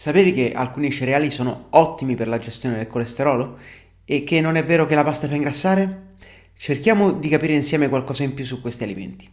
Sapevi che alcuni cereali sono ottimi per la gestione del colesterolo? E che non è vero che la pasta fa ingrassare? Cerchiamo di capire insieme qualcosa in più su questi alimenti.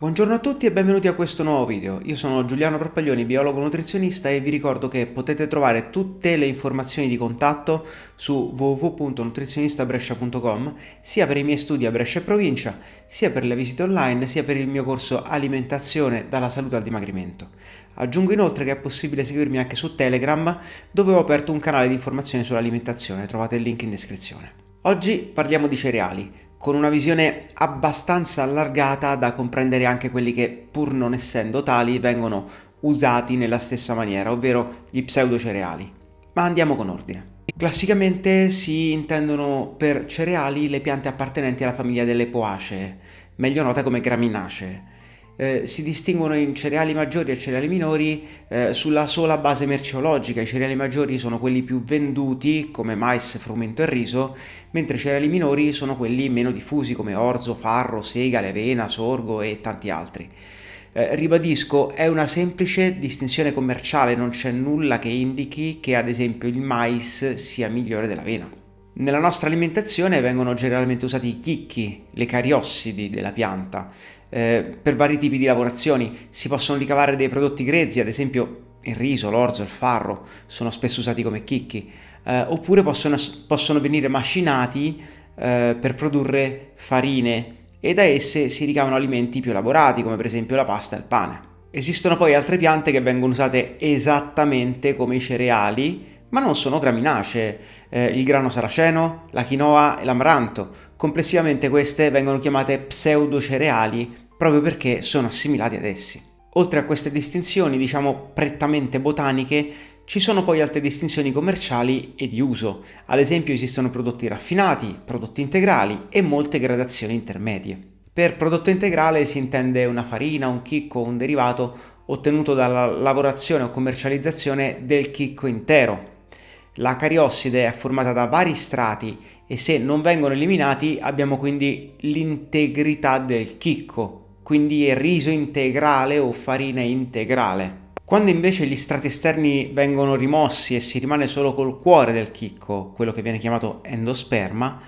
Buongiorno a tutti e benvenuti a questo nuovo video. Io sono Giuliano Propaglioni, biologo nutrizionista e vi ricordo che potete trovare tutte le informazioni di contatto su www.nutrizionistabrescia.com sia per i miei studi a Brescia e provincia, sia per le visite online, sia per il mio corso Alimentazione dalla salute al dimagrimento. Aggiungo inoltre che è possibile seguirmi anche su Telegram dove ho aperto un canale di informazioni sull'alimentazione, trovate il link in descrizione. Oggi parliamo di cereali, con una visione abbastanza allargata da comprendere anche quelli che, pur non essendo tali, vengono usati nella stessa maniera, ovvero gli pseudocereali. Ma andiamo con ordine. Classicamente si intendono per cereali le piante appartenenti alla famiglia delle poacee, meglio note come graminacee eh, si distinguono in cereali maggiori e cereali minori eh, sulla sola base merceologica. I cereali maggiori sono quelli più venduti come mais, frumento e riso, mentre i cereali minori sono quelli meno diffusi come orzo, farro, segale, avena, sorgo e tanti altri. Eh, ribadisco, è una semplice distinzione commerciale, non c'è nulla che indichi che ad esempio il mais sia migliore dell'avena. Nella nostra alimentazione vengono generalmente usati i chicchi, le cariossidi della pianta, eh, per vari tipi di lavorazioni. Si possono ricavare dei prodotti grezzi, ad esempio il riso, l'orzo, il farro, sono spesso usati come chicchi, eh, oppure possono, possono, venire macinati eh, per produrre farine e da esse si ricavano alimenti più elaborati, come per esempio la pasta e il pane. Esistono poi altre piante che vengono usate esattamente come i cereali, ma non sono graminacee, eh, il grano saraceno, la quinoa e l'amaranto. Complessivamente queste vengono chiamate pseudocereali proprio perché sono assimilati ad essi. Oltre a queste distinzioni, diciamo prettamente botaniche, ci sono poi altre distinzioni commerciali e di uso. Ad esempio esistono prodotti raffinati, prodotti integrali e molte gradazioni intermedie. Per prodotto integrale si intende una farina, un chicco o un derivato ottenuto dalla lavorazione o commercializzazione del chicco intero, la cariosside è formata da vari strati e se non vengono eliminati abbiamo quindi l'integrità del chicco, quindi è riso integrale o farina integrale. Quando invece gli strati esterni vengono rimossi e si rimane solo col cuore del chicco, quello che viene chiamato endosperma,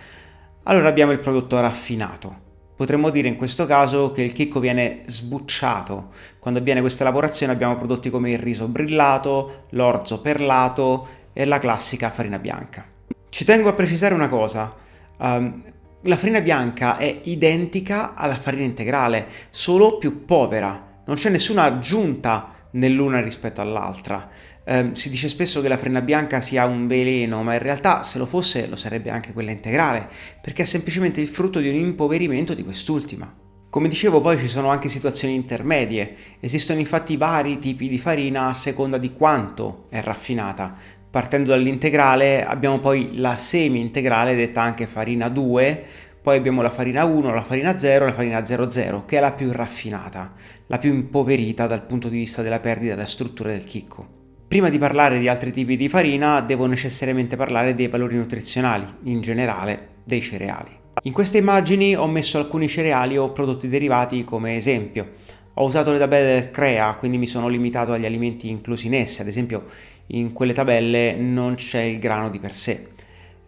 allora abbiamo il prodotto raffinato. Potremmo dire in questo caso che il chicco viene sbucciato. Quando avviene questa lavorazione abbiamo prodotti come il riso brillato, l'orzo perlato è la classica farina bianca. Ci tengo a precisare una cosa, um, la farina bianca è identica alla farina integrale, solo più povera, non c'è nessuna aggiunta nell'una rispetto all'altra. Um, si dice spesso che la farina bianca sia un veleno, ma in realtà se lo fosse lo sarebbe anche quella integrale, perché è semplicemente il frutto di un impoverimento di quest'ultima. Come dicevo poi ci sono anche situazioni intermedie, esistono infatti vari tipi di farina a seconda di quanto è raffinata, Partendo dall'integrale abbiamo poi la semi-integrale detta anche farina 2, poi abbiamo la farina 1, la farina 0 e la farina 00 che è la più raffinata, la più impoverita dal punto di vista della perdita della struttura del chicco. Prima di parlare di altri tipi di farina devo necessariamente parlare dei valori nutrizionali, in generale dei cereali. In queste immagini ho messo alcuni cereali o prodotti derivati come esempio. Ho usato le tabelle del CREA, quindi mi sono limitato agli alimenti inclusi in esse, ad esempio in quelle tabelle non c'è il grano di per sé.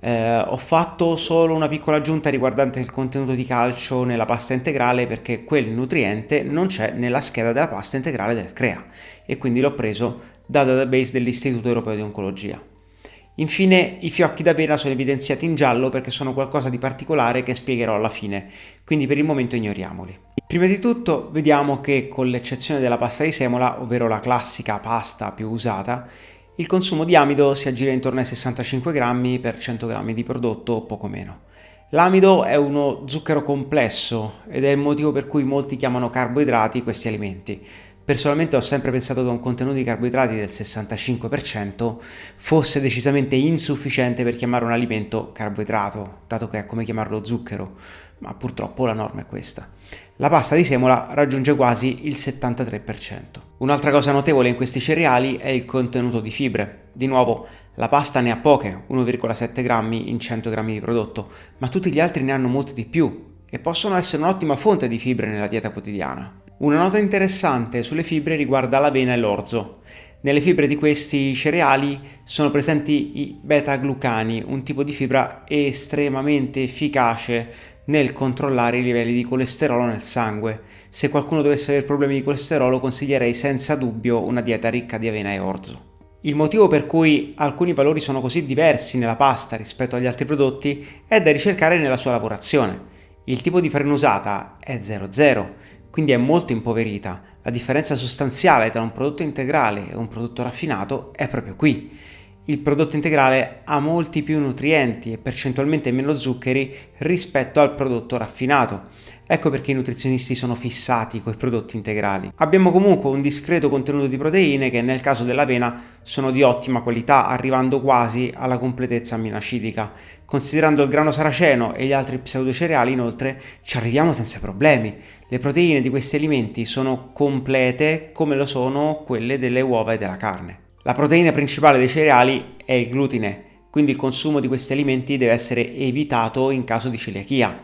Eh, ho fatto solo una piccola aggiunta riguardante il contenuto di calcio nella pasta integrale perché quel nutriente non c'è nella scheda della pasta integrale del CREA e quindi l'ho preso dal database dell'Istituto Europeo di Oncologia. Infine i fiocchi d'avena sono evidenziati in giallo perché sono qualcosa di particolare che spiegherò alla fine, quindi per il momento ignoriamoli. Prima di tutto vediamo che con l'eccezione della pasta di semola, ovvero la classica pasta più usata, il consumo di amido si aggira intorno ai 65 grammi per 100 grammi di prodotto o poco meno. L'amido è uno zucchero complesso ed è il motivo per cui molti chiamano carboidrati questi alimenti. Personalmente ho sempre pensato che un contenuto di carboidrati del 65% fosse decisamente insufficiente per chiamare un alimento carboidrato, dato che è come chiamarlo zucchero, ma purtroppo la norma è questa. La pasta di semola raggiunge quasi il 73%. Un'altra cosa notevole in questi cereali è il contenuto di fibre. Di nuovo, la pasta ne ha poche, 1,7 grammi in 100 grammi di prodotto, ma tutti gli altri ne hanno molti di più e possono essere un'ottima fonte di fibre nella dieta quotidiana. Una nota interessante sulle fibre riguarda l'avena e l'orzo. Nelle fibre di questi cereali sono presenti i beta-glucani, un tipo di fibra estremamente efficace nel controllare i livelli di colesterolo nel sangue. Se qualcuno dovesse avere problemi di colesterolo consiglierei senza dubbio una dieta ricca di avena e orzo. Il motivo per cui alcuni valori sono così diversi nella pasta rispetto agli altri prodotti è da ricercare nella sua lavorazione. Il tipo di farina usata è 00, quindi è molto impoverita. La differenza sostanziale tra un prodotto integrale e un prodotto raffinato è proprio qui il prodotto integrale ha molti più nutrienti e percentualmente meno zuccheri rispetto al prodotto raffinato. Ecco perché i nutrizionisti sono fissati con i prodotti integrali. Abbiamo comunque un discreto contenuto di proteine che nel caso dell'avena sono di ottima qualità, arrivando quasi alla completezza aminoacidica. Considerando il grano saraceno e gli altri pseudocereali, inoltre, ci arriviamo senza problemi. Le proteine di questi alimenti sono complete come lo sono quelle delle uova e della carne. La proteina principale dei cereali è il glutine, quindi il consumo di questi alimenti deve essere evitato in caso di celiachia.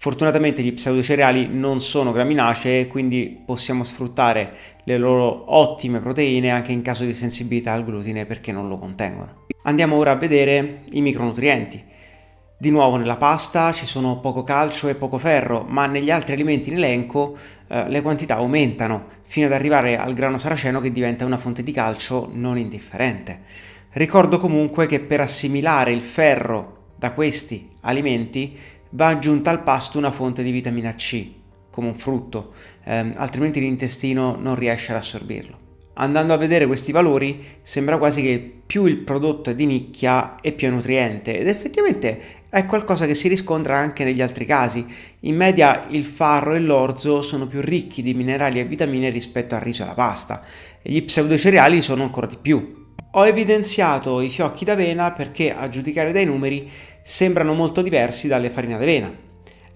Fortunatamente gli pseudocereali non sono graminacee, quindi possiamo sfruttare le loro ottime proteine anche in caso di sensibilità al glutine perché non lo contengono. Andiamo ora a vedere i micronutrienti. Di nuovo nella pasta ci sono poco calcio e poco ferro, ma negli altri alimenti in elenco eh, le quantità aumentano, fino ad arrivare al grano saraceno che diventa una fonte di calcio non indifferente. Ricordo comunque che per assimilare il ferro da questi alimenti va aggiunta al pasto una fonte di vitamina C, come un frutto, eh, altrimenti l'intestino non riesce ad assorbirlo. Andando a vedere questi valori sembra quasi che più il prodotto è di nicchia e più è nutriente ed effettivamente è qualcosa che si riscontra anche negli altri casi. In media il farro e l'orzo sono più ricchi di minerali e vitamine rispetto al riso e alla pasta e gli pseudocereali sono ancora di più. Ho evidenziato i fiocchi d'avena perché a giudicare dai numeri sembrano molto diversi dalle farine d'avena.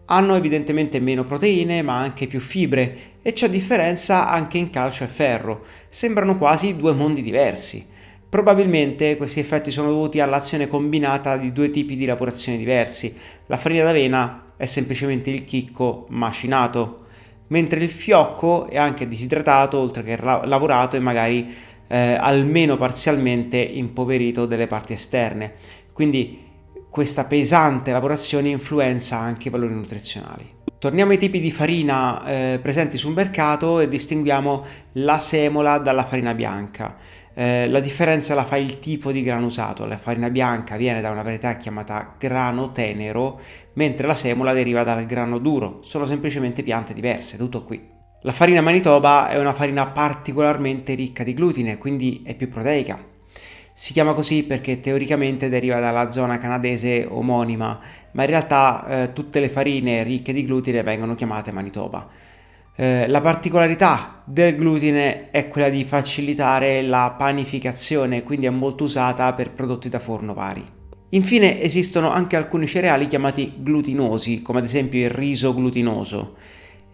Hanno evidentemente meno proteine ma anche più fibre e c'è differenza anche in calcio e ferro. Sembrano quasi due mondi diversi. Probabilmente questi effetti sono dovuti all'azione combinata di due tipi di lavorazioni diversi. La farina d'avena è semplicemente il chicco macinato, mentre il fiocco è anche disidratato oltre che lavorato e magari eh, almeno parzialmente impoverito delle parti esterne. Quindi questa pesante lavorazione influenza anche i valori nutrizionali. Torniamo ai tipi di farina eh, presenti sul mercato e distinguiamo la semola dalla farina bianca. Eh, la differenza la fa il tipo di grano usato, la farina bianca viene da una varietà chiamata grano tenero, mentre la semola deriva dal grano duro, sono semplicemente piante diverse, tutto qui. La farina Manitoba è una farina particolarmente ricca di glutine, quindi è più proteica, si chiama così perché teoricamente deriva dalla zona canadese omonima, ma in realtà eh, tutte le farine ricche di glutine vengono chiamate Manitoba. Eh, la particolarità del glutine è quella di facilitare la panificazione, quindi è molto usata per prodotti da forno vari. Infine esistono anche alcuni cereali chiamati glutinosi, come ad esempio il riso glutinoso.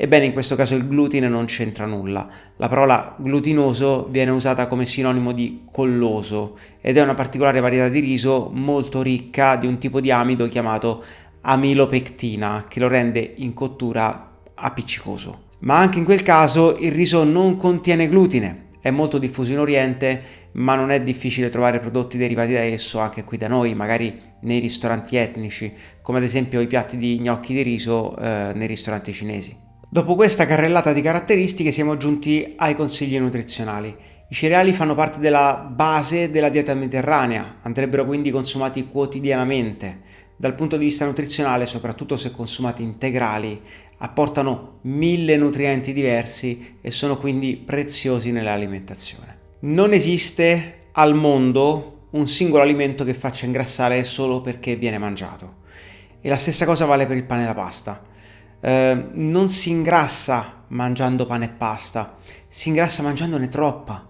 Ebbene, in questo caso il glutine non c'entra nulla. La parola glutinoso viene usata come sinonimo di colloso ed è una particolare varietà di riso molto ricca di un tipo di amido chiamato amilopectina che lo rende in cottura appiccicoso. Ma anche in quel caso il riso non contiene glutine, è molto diffuso in Oriente, ma non è difficile trovare prodotti derivati da esso anche qui da noi, magari nei ristoranti etnici, come ad esempio i piatti di gnocchi di riso eh, nei ristoranti cinesi. Dopo questa carrellata di caratteristiche siamo giunti ai consigli nutrizionali. I cereali fanno parte della base della dieta mediterranea, andrebbero quindi consumati quotidianamente. Dal punto di vista nutrizionale, soprattutto se consumati integrali, apportano mille nutrienti diversi e sono quindi preziosi nell'alimentazione. Non esiste al mondo un singolo alimento che faccia ingrassare solo perché viene mangiato. E la stessa cosa vale per il pane e la pasta. Ehm, non si ingrassa mangiando pane e pasta, si ingrassa mangiandone troppa,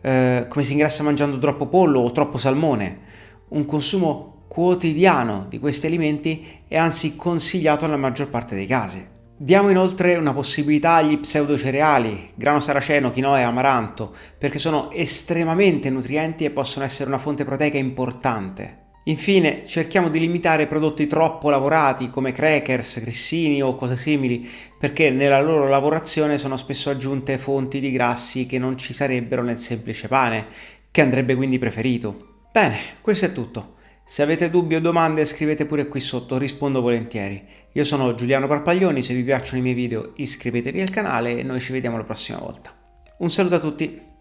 eh, come si ingrassa mangiando troppo pollo o troppo salmone. Un consumo quotidiano di questi alimenti è anzi consigliato nella maggior parte dei casi. Diamo inoltre una possibilità agli pseudocereali, grano saraceno, quinoa e amaranto, perché sono estremamente nutrienti e possono essere una fonte proteica importante. Infine, cerchiamo di limitare prodotti troppo lavorati come crackers, grissini o cose simili, perché nella loro lavorazione sono spesso aggiunte fonti di grassi che non ci sarebbero nel semplice pane, che andrebbe quindi preferito. Bene, questo è tutto. Se avete dubbi o domande scrivete pure qui sotto, rispondo volentieri. Io sono Giuliano Parpaglioni, se vi piacciono i miei video iscrivetevi al canale e noi ci vediamo la prossima volta. Un saluto a tutti!